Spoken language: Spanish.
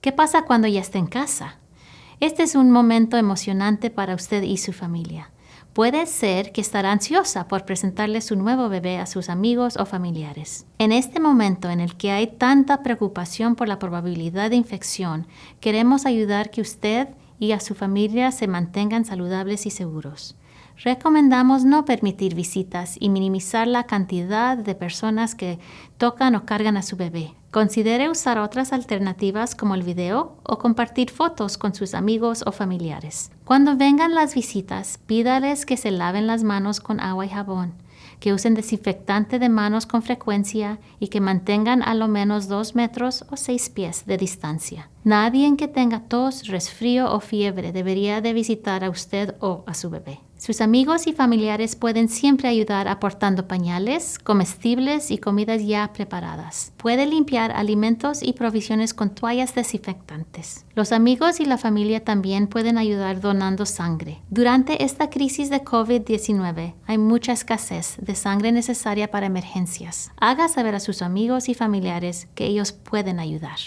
¿Qué pasa cuando ya esté en casa? Este es un momento emocionante para usted y su familia. Puede ser que estará ansiosa por presentarle su nuevo bebé a sus amigos o familiares. En este momento en el que hay tanta preocupación por la probabilidad de infección, queremos ayudar que usted y a su familia se mantengan saludables y seguros. Recomendamos no permitir visitas y minimizar la cantidad de personas que tocan o cargan a su bebé. Considere usar otras alternativas como el video o compartir fotos con sus amigos o familiares. Cuando vengan las visitas, pídales que se laven las manos con agua y jabón, que usen desinfectante de manos con frecuencia y que mantengan a lo menos dos metros o seis pies de distancia. Nadie que tenga tos, resfrío o fiebre debería de visitar a usted o a su bebé. Sus amigos y familiares pueden siempre ayudar aportando pañales, comestibles y comidas ya preparadas. Puede limpiar alimentos y provisiones con toallas desinfectantes. Los amigos y la familia también pueden ayudar donando sangre. Durante esta crisis de COVID-19 hay mucha escasez de sangre necesaria para emergencias. Haga saber a sus amigos y familiares que ellos pueden ayudar.